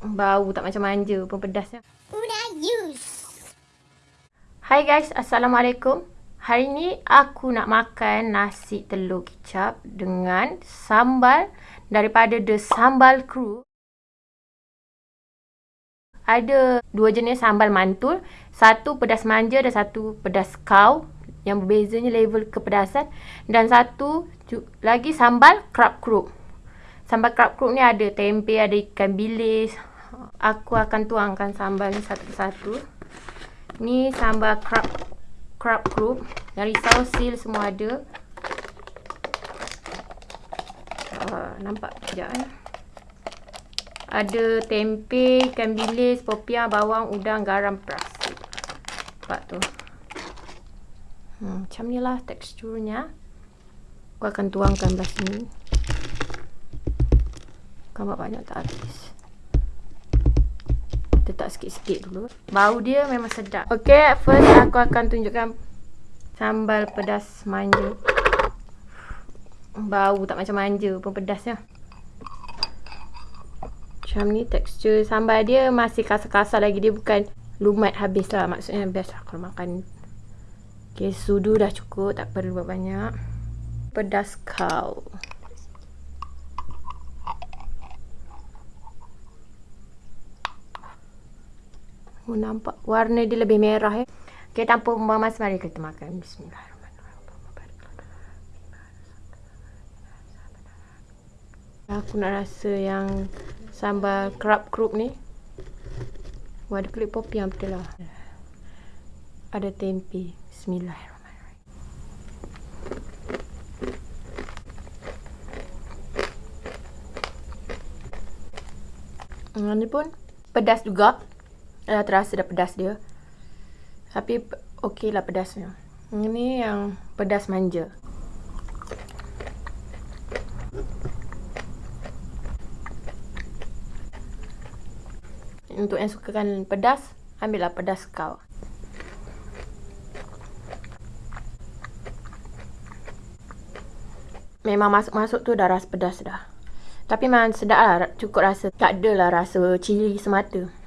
Bau tak macam manja pun pedasnya. Hai guys, Assalamualaikum. Hari ni aku nak makan nasi telur kicap dengan sambal daripada The Sambal Crew. Ada dua jenis sambal mantul. Satu pedas manja dan satu pedas kau. Yang berbezanya level kepedasan. Dan satu lagi sambal crab crook. Sambal crab crook ni ada tempe, ada ikan bilis. Aku akan tuangkan sambal ni satu-satu. Ni sambal crab crab crook. Dari risau seal semua ada. Uh, nampak sekejap eh. Ada tempe, ikan bilis, popiah, bawang, udang, garam, peras. Nampak tu. Hmm, macam ni lah teksturnya. Aku akan tuangkan belah sini. Gambar banyak tak habis. Letak sikit-sikit dulu. Bau dia memang sedap. Okay, first aku akan tunjukkan sambal pedas manja. Bau tak macam manja pun pedasnya. Macam ni tekstur sambal dia masih kasar-kasar lagi. Dia bukan lumat habis lah. Maksudnya best lah kalau makan. Okay, sudu dah cukup. Tak perlu buat banyak. Pedas kau. Oh, nampak warna dia lebih merah eh. Okey, tanpa membuang masa mari kita makan. Bismillahirrahmanirrahim. Aku nak rasa yang sambal crook ni. Wah, ada kulit popi yang betul lah. Ada tempe. Bismillahirrahmanirrahim. Ini pun pedas juga. Dah terasa dah pedas dia. Tapi okey lah pedasnya. Ini yang pedas manja. Untuk yang sukakan pedas, ambillah pedas kau. Memang masuk-masuk tu dah rasa pedas dah. Tapi memang sedap lah. Cukup rasa. Tak adalah rasa cili semata.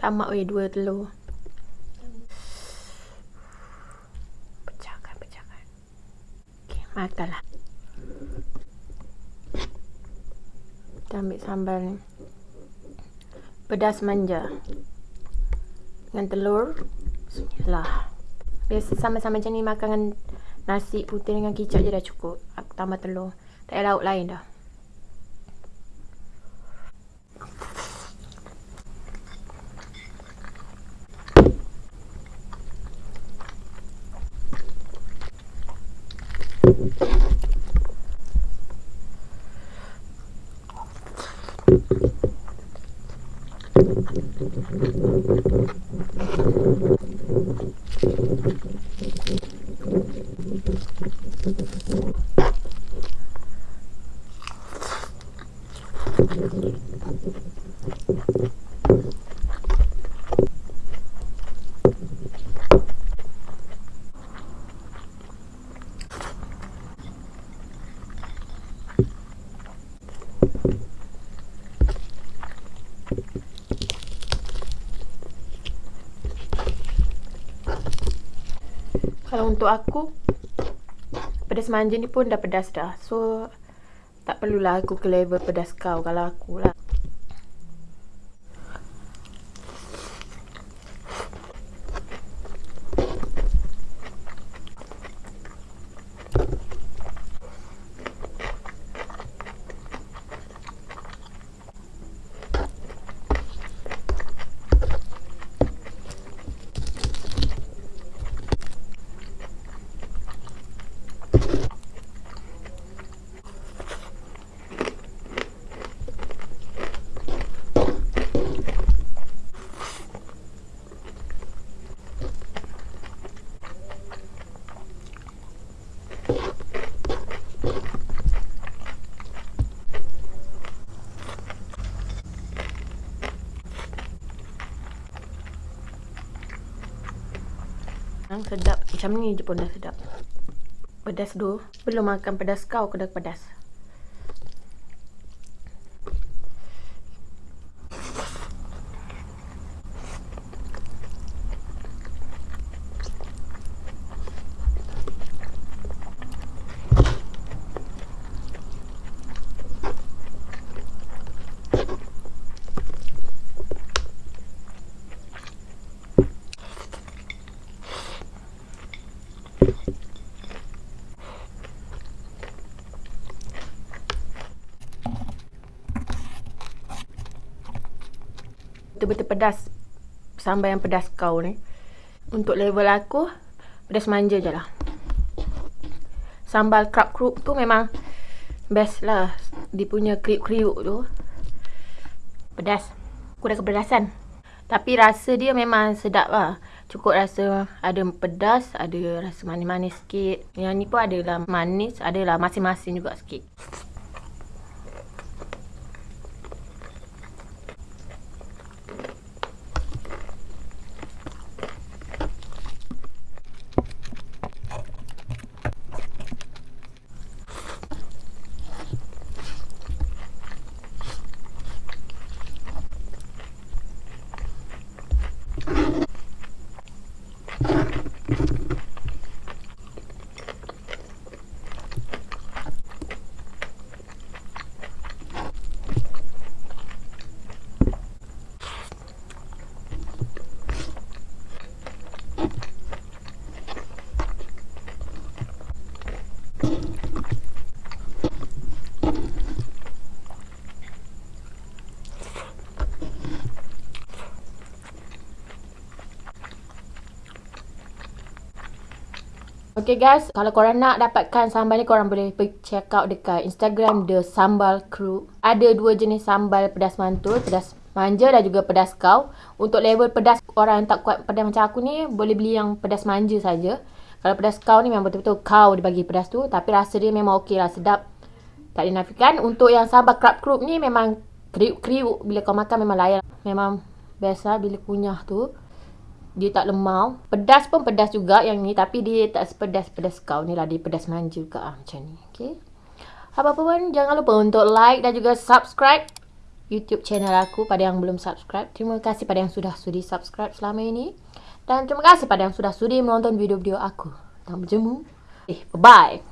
Tamak weh dua telur. Pecahkan, pecahkan. Okey, makanlah. Kita ambil sambal ni. Pedas manja. Dengan telur. Bismillah. Biasa sama-sama macam ni makan nasi putih dengan kicap je dah cukup. Aku tambah telur. Tak ada lauk lain dah. Kalau untuk aku Pedas manja ni pun dah pedas dah. So Tak perlulah aku ke level pedas kau. Kalau aku lah Yang sedap. Macam ni je pun dah sedap. Pedas tu. Belum makan pedas kau ke dah pedas. Betul-betul pedas sambal yang pedas kau ni. Untuk level aku pedas manja je lah. Sambal crab crook tu memang best lah. Dia punya kriuk-kriuk tu. Pedas. Aku dah kepedasan. Tapi rasa dia memang sedap lah. Cukup rasa ada pedas, ada rasa manis-manis sikit. Yang ni pun adalah manis, adalah masing-masing juga sikit. Okay guys, kalau korang nak dapatkan sambal ni korang boleh pergi check out dekat Instagram The Sambal Crew. Ada dua jenis sambal pedas mantul, pedas manja dan juga pedas kau. Untuk level pedas orang yang tak kuat pedas macam aku ni boleh beli yang pedas manja saja. Kalau pedas kau ni memang betul-betul kau dia bagi pedas tu tapi rasa dia memang okey lah sedap. Tak dinafikan. Untuk yang sambal crab crew ni memang kriuk-kriuk bila kau makan memang layan. Memang biasa bila kunyah tu dia tak lemau. Pedas pun pedas juga yang ni tapi dia tak sepedas-pedas kau ni lah. Dia pedas manja juga ah, macam ni. Okay. Apa-apa pun jangan lupa untuk like dan juga subscribe YouTube channel aku pada yang belum subscribe. Terima kasih pada yang sudah sudi subscribe selama ini. Dan terima kasih pada yang sudah sudi menonton video-video aku. Sampai berjumpa. Eh, bye-bye.